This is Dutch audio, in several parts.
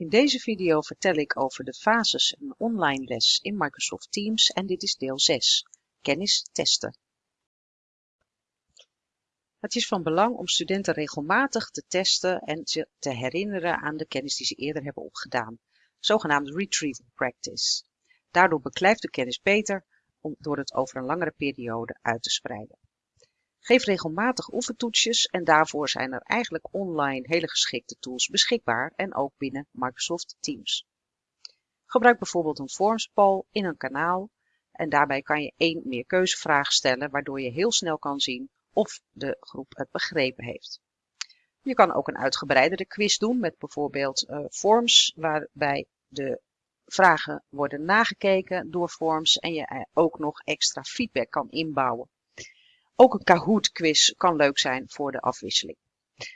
In deze video vertel ik over de fases een online les in Microsoft Teams en dit is deel 6, kennis testen. Het is van belang om studenten regelmatig te testen en te herinneren aan de kennis die ze eerder hebben opgedaan, zogenaamd retrieval practice. Daardoor beklijft de kennis beter door het over een langere periode uit te spreiden. Geef regelmatig oefentoetsjes en daarvoor zijn er eigenlijk online hele geschikte tools beschikbaar en ook binnen Microsoft Teams. Gebruik bijvoorbeeld een Forms poll in een kanaal en daarbij kan je één meerkeuzevraag stellen waardoor je heel snel kan zien of de groep het begrepen heeft. Je kan ook een uitgebreidere quiz doen met bijvoorbeeld uh, forms waarbij de vragen worden nagekeken door forms en je ook nog extra feedback kan inbouwen. Ook een Kahoot quiz kan leuk zijn voor de afwisseling.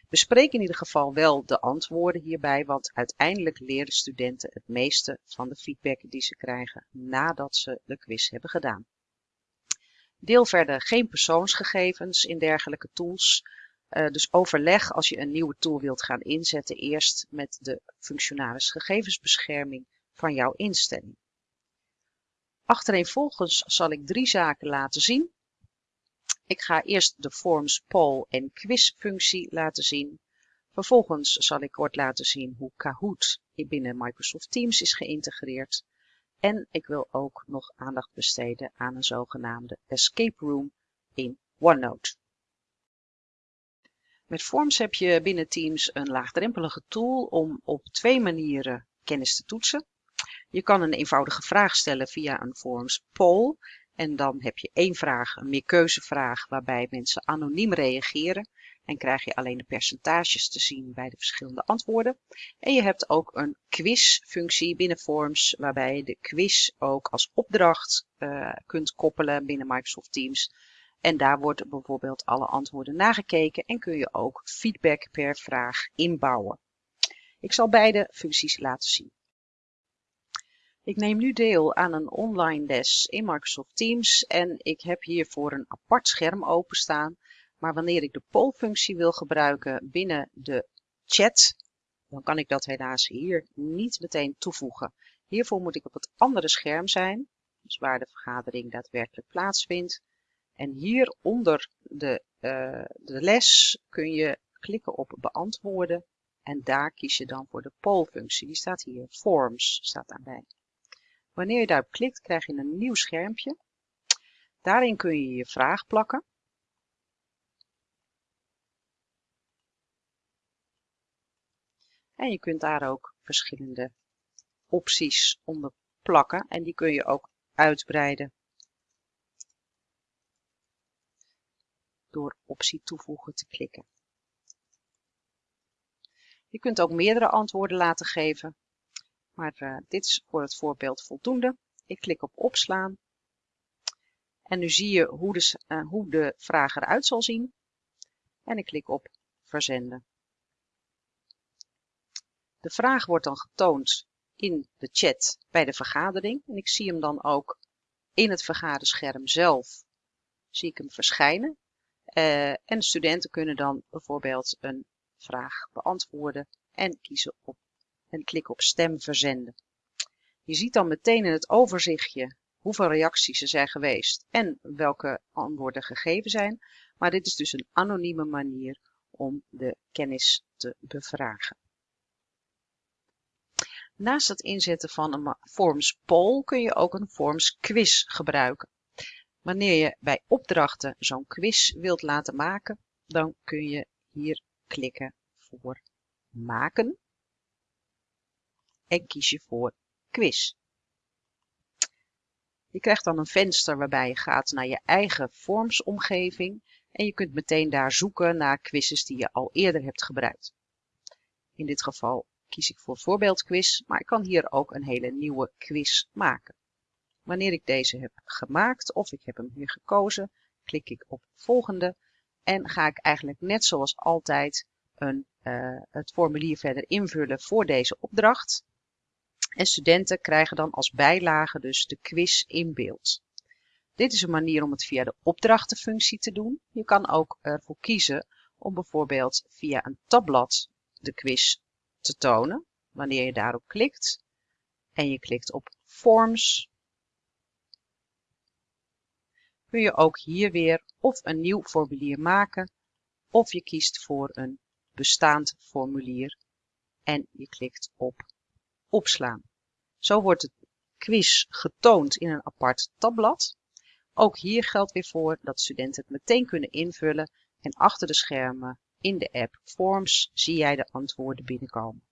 Bespreek in ieder geval wel de antwoorden hierbij, want uiteindelijk leren studenten het meeste van de feedback die ze krijgen nadat ze de quiz hebben gedaan. Deel verder geen persoonsgegevens in dergelijke tools. Uh, dus overleg als je een nieuwe tool wilt gaan inzetten eerst met de functionaris gegevensbescherming van jouw instelling. Achtereenvolgens zal ik drie zaken laten zien ik ga eerst de Forms Poll en Quiz functie laten zien. Vervolgens zal ik kort laten zien hoe Kahoot binnen Microsoft Teams is geïntegreerd. En ik wil ook nog aandacht besteden aan een zogenaamde Escape Room in OneNote. Met Forms heb je binnen Teams een laagdrempelige tool om op twee manieren kennis te toetsen. Je kan een eenvoudige vraag stellen via een Forms poll en dan heb je één vraag, een meerkeuzevraag, waarbij mensen anoniem reageren. En krijg je alleen de percentages te zien bij de verschillende antwoorden. En je hebt ook een quizfunctie binnen Forms, waarbij je de quiz ook als opdracht uh, kunt koppelen binnen Microsoft Teams. En daar wordt bijvoorbeeld alle antwoorden nagekeken en kun je ook feedback per vraag inbouwen. Ik zal beide functies laten zien. Ik neem nu deel aan een online les in Microsoft Teams en ik heb hiervoor een apart scherm openstaan. Maar wanneer ik de poll-functie wil gebruiken binnen de chat, dan kan ik dat helaas hier niet meteen toevoegen. Hiervoor moet ik op het andere scherm zijn, dus waar de vergadering daadwerkelijk plaatsvindt. En hier onder de, uh, de les kun je klikken op beantwoorden en daar kies je dan voor de poll-functie. Die staat hier, Forms staat daarbij. Wanneer je daarop klikt, krijg je een nieuw schermpje. Daarin kun je je vraag plakken. En je kunt daar ook verschillende opties onder plakken en die kun je ook uitbreiden door optie toevoegen te klikken. Je kunt ook meerdere antwoorden laten geven maar uh, dit is voor het voorbeeld voldoende. Ik klik op opslaan. En nu zie je hoe de, uh, hoe de vraag eruit zal zien. En ik klik op verzenden. De vraag wordt dan getoond in de chat bij de vergadering. En ik zie hem dan ook in het vergaderscherm zelf. Zie ik hem verschijnen. Uh, en de studenten kunnen dan bijvoorbeeld een vraag beantwoorden en kiezen op en klik op stem verzenden. Je ziet dan meteen in het overzichtje hoeveel reacties er zijn geweest en welke antwoorden gegeven zijn. Maar dit is dus een anonieme manier om de kennis te bevragen. Naast het inzetten van een Forms poll kun je ook een Forms quiz gebruiken. Wanneer je bij opdrachten zo'n quiz wilt laten maken, dan kun je hier klikken voor maken en kies je voor quiz. Je krijgt dan een venster waarbij je gaat naar je eigen vormsomgeving en je kunt meteen daar zoeken naar quizzes die je al eerder hebt gebruikt. In dit geval kies ik voor voorbeeldquiz, maar ik kan hier ook een hele nieuwe quiz maken. Wanneer ik deze heb gemaakt of ik heb hem hier gekozen, klik ik op volgende en ga ik eigenlijk net zoals altijd een, uh, het formulier verder invullen voor deze opdracht. En studenten krijgen dan als bijlage dus de quiz in beeld. Dit is een manier om het via de opdrachtenfunctie te doen. Je kan ook ervoor kiezen om bijvoorbeeld via een tabblad de quiz te tonen. Wanneer je daarop klikt en je klikt op Forms, kun je ook hier weer of een nieuw formulier maken of je kiest voor een bestaand formulier en je klikt op opslaan. Zo wordt de quiz getoond in een apart tabblad. Ook hier geldt weer voor dat studenten het meteen kunnen invullen en achter de schermen in de app Forms zie jij de antwoorden binnenkomen.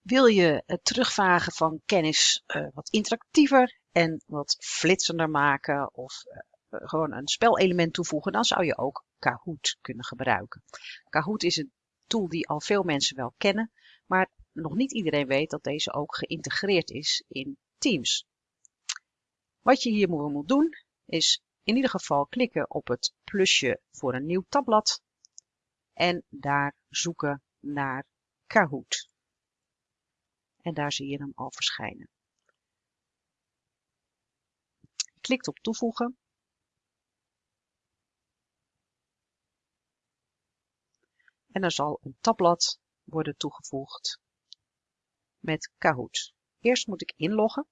Wil je het terugvragen van kennis uh, wat interactiever en wat flitsender maken of uh, gewoon een spelelement toevoegen, dan zou je ook Kahoot kunnen gebruiken. Kahoot is een tool die al veel mensen wel kennen, maar nog niet iedereen weet dat deze ook geïntegreerd is in Teams. Wat je hier moet doen is in ieder geval klikken op het plusje voor een nieuw tabblad en daar zoeken naar Kahoot. En daar zie je hem al verschijnen. Klikt op toevoegen. En er zal een tabblad worden toegevoegd met Kahoot. Eerst moet ik inloggen.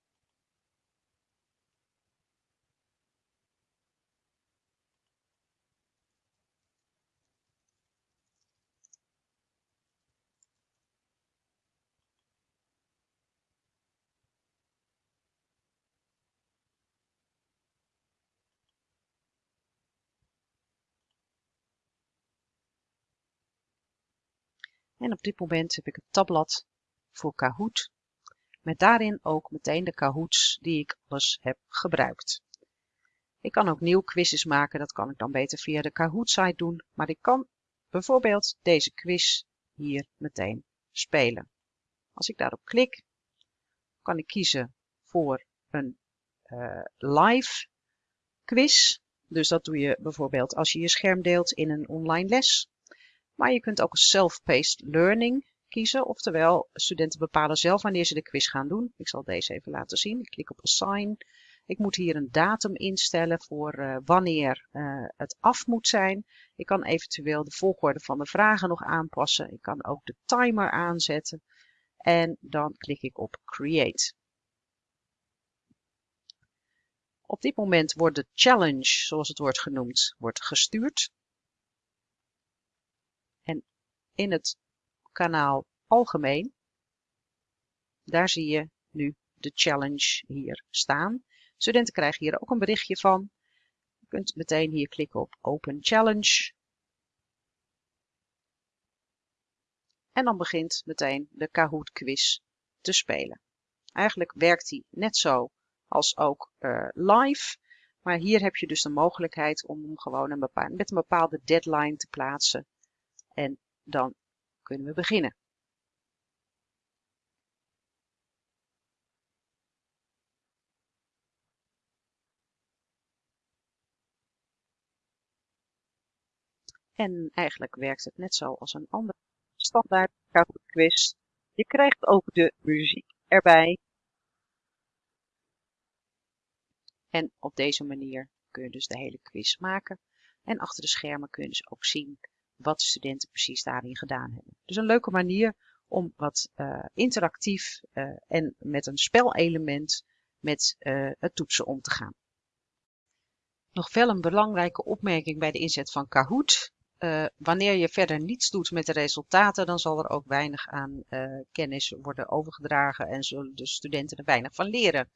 En op dit moment heb ik het tabblad voor Kahoot, met daarin ook meteen de Kahoots die ik alles heb gebruikt. Ik kan ook nieuw quizzes maken, dat kan ik dan beter via de Kahoot site doen, maar ik kan bijvoorbeeld deze quiz hier meteen spelen. Als ik daarop klik, kan ik kiezen voor een uh, live quiz. Dus dat doe je bijvoorbeeld als je je scherm deelt in een online les. Maar je kunt ook self-paced learning kiezen. Oftewel, studenten bepalen zelf wanneer ze de quiz gaan doen. Ik zal deze even laten zien. Ik klik op Assign. Ik moet hier een datum instellen voor uh, wanneer uh, het af moet zijn. Ik kan eventueel de volgorde van de vragen nog aanpassen. Ik kan ook de timer aanzetten. En dan klik ik op Create. Op dit moment wordt de challenge, zoals het wordt genoemd, wordt gestuurd. En in het kanaal algemeen, daar zie je nu de challenge hier staan. Studenten krijgen hier ook een berichtje van. Je kunt meteen hier klikken op Open Challenge. En dan begint meteen de Kahoot quiz te spelen. Eigenlijk werkt die net zo als ook uh, live. Maar hier heb je dus de mogelijkheid om hem gewoon een bepaald, met een bepaalde deadline te plaatsen. En dan kunnen we beginnen. En eigenlijk werkt het net zo als een andere standaard quiz. Je krijgt ook de muziek erbij. En op deze manier kun je dus de hele quiz maken. En achter de schermen kun je dus ook zien wat studenten precies daarin gedaan hebben. Dus een leuke manier om wat uh, interactief uh, en met een spelelement met uh, het toetsen om te gaan. Nog wel een belangrijke opmerking bij de inzet van Kahoot. wanneer je verder niets doet met de resultaten, dan zal er ook weinig aan kennis worden overgedragen en zullen de studenten er weinig van leren.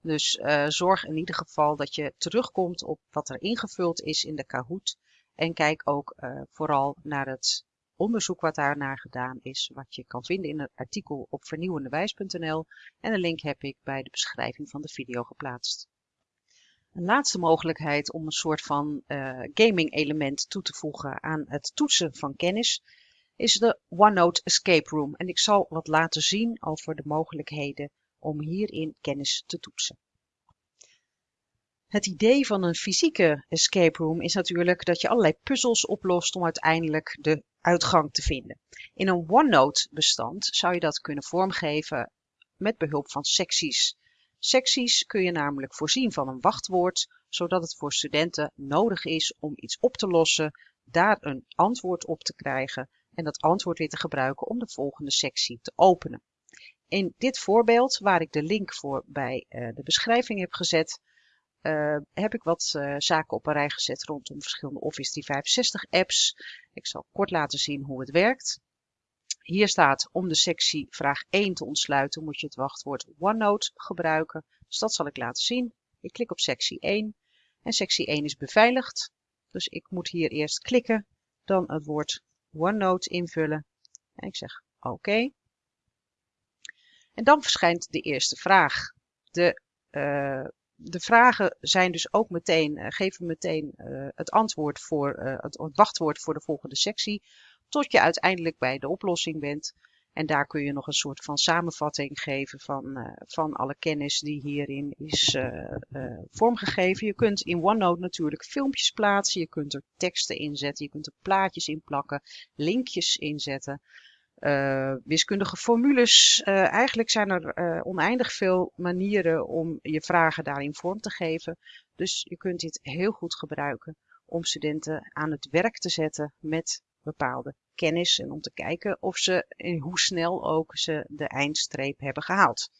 Dus zorg in ieder geval dat je terugkomt op wat er ingevuld is in de Kahoot en kijk ook uh, vooral naar het onderzoek wat daarnaar gedaan is, wat je kan vinden in een artikel op vernieuwendewijs.nl en een link heb ik bij de beschrijving van de video geplaatst. Een laatste mogelijkheid om een soort van uh, gaming element toe te voegen aan het toetsen van kennis is de OneNote Escape Room. En ik zal wat laten zien over de mogelijkheden om hierin kennis te toetsen. Het idee van een fysieke escape room is natuurlijk dat je allerlei puzzels oplost om uiteindelijk de uitgang te vinden. In een OneNote bestand zou je dat kunnen vormgeven met behulp van secties. Secties kun je namelijk voorzien van een wachtwoord, zodat het voor studenten nodig is om iets op te lossen, daar een antwoord op te krijgen en dat antwoord weer te gebruiken om de volgende sectie te openen. In dit voorbeeld, waar ik de link voor bij de beschrijving heb gezet, uh, heb ik wat uh, zaken op een rij gezet rondom verschillende Office 365 apps. Ik zal kort laten zien hoe het werkt. Hier staat om de sectie vraag 1 te ontsluiten moet je het wachtwoord OneNote gebruiken. Dus dat zal ik laten zien. Ik klik op sectie 1 en sectie 1 is beveiligd. Dus ik moet hier eerst klikken, dan het woord OneNote invullen. En ik zeg oké. En dan verschijnt de eerste vraag. De uh, de vragen zijn dus ook meteen, uh, geven meteen uh, het antwoord voor uh, het, het, wachtwoord voor de volgende sectie, tot je uiteindelijk bij de oplossing bent. En daar kun je nog een soort van samenvatting geven van, van alle kennis die hierin is vormgegeven. Je kunt in OneNote natuurlijk filmpjes plaatsen, je kunt er teksten inzetten, je kunt er plaatjes in plakken, linkjes inzetten. Uh, wiskundige formules. Uh, eigenlijk zijn er uh, oneindig veel manieren om je vragen daarin vorm te geven. Dus je kunt dit heel goed gebruiken om studenten aan het werk te zetten met bepaalde kennis en om te kijken of ze en hoe snel ook ze de eindstreep hebben gehaald.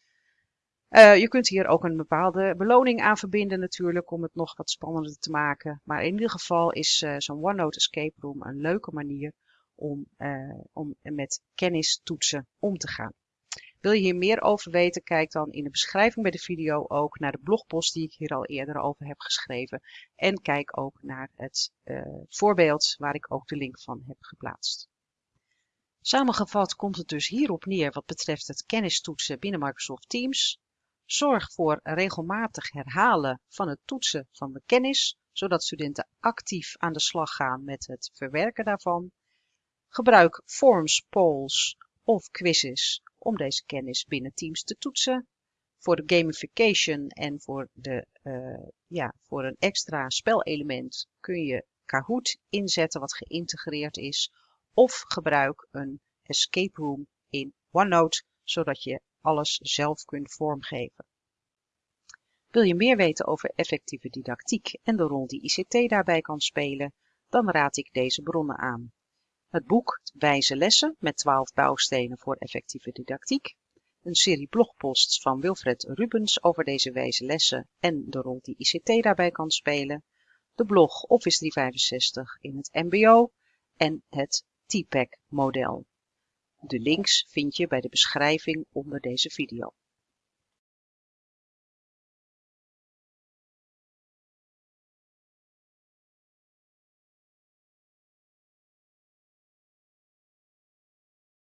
je kunt hier ook een bepaalde beloning aan verbinden natuurlijk om het nog wat spannender te maken. Maar in ieder geval is zo'n OneNote Escape Room een leuke manier om, uh, om met kennistoetsen om te gaan. Wil je hier meer over weten, kijk dan in de beschrijving bij de video ook naar de blogpost die ik hier al eerder over heb geschreven. En kijk ook naar het uh, voorbeeld waar ik ook de link van heb geplaatst. Samengevat komt het dus hierop neer wat betreft het kennistoetsen binnen Microsoft Teams. Zorg voor regelmatig herhalen van het toetsen van de kennis, zodat studenten actief aan de slag gaan met het verwerken daarvan. Gebruik forms, polls of quizzes om deze kennis binnen Teams te toetsen. Voor de gamification en voor, de, uh, ja, voor een extra spelelement kun je Kahoot inzetten wat geïntegreerd is. Of gebruik een escape room in OneNote, zodat je alles zelf kunt vormgeven. Wil je meer weten over effectieve didactiek en de rol die ICT daarbij kan spelen, dan raad ik deze bronnen aan. Het boek Wijze lessen met 12 bouwstenen voor effectieve didactiek. Een serie blogposts van Wilfred Rubens over deze wijze lessen en de rol die ICT daarbij kan spelen. De blog Office 365 in het mbo en het TPAC model. De links vind je bij de beschrijving onder deze video.